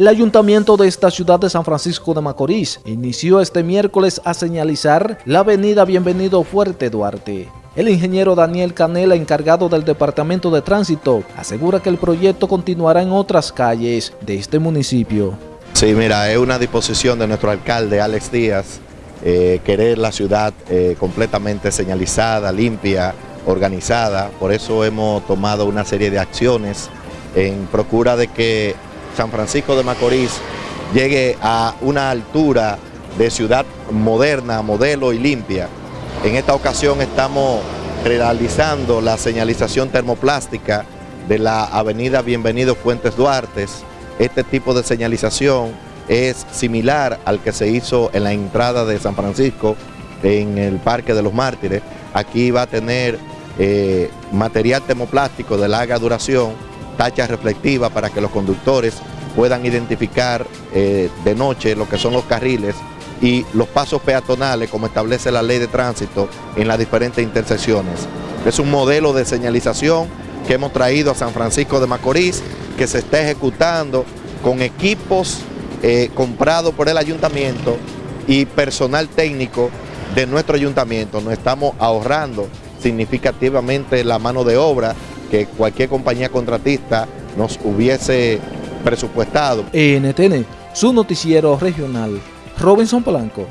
El ayuntamiento de esta ciudad de San Francisco de Macorís inició este miércoles a señalizar la avenida Bienvenido Fuerte Duarte. El ingeniero Daniel Canela, encargado del Departamento de Tránsito, asegura que el proyecto continuará en otras calles de este municipio. Sí, mira, es una disposición de nuestro alcalde Alex Díaz, eh, querer la ciudad eh, completamente señalizada, limpia, organizada, por eso hemos tomado una serie de acciones en procura de que San Francisco de Macorís llegue a una altura de ciudad moderna, modelo y limpia. En esta ocasión estamos realizando la señalización termoplástica de la avenida Bienvenido Fuentes Duartes. Este tipo de señalización es similar al que se hizo en la entrada de San Francisco en el Parque de los Mártires. Aquí va a tener eh, material termoplástico de larga duración tacha reflectiva para que los conductores puedan identificar eh, de noche lo que son los carriles y los pasos peatonales como establece la ley de tránsito en las diferentes intersecciones. Es un modelo de señalización que hemos traído a San Francisco de Macorís que se está ejecutando con equipos eh, comprados por el ayuntamiento y personal técnico de nuestro ayuntamiento. Nos estamos ahorrando significativamente la mano de obra que cualquier compañía contratista nos hubiese presupuestado. NTN, su noticiero regional, Robinson Polanco.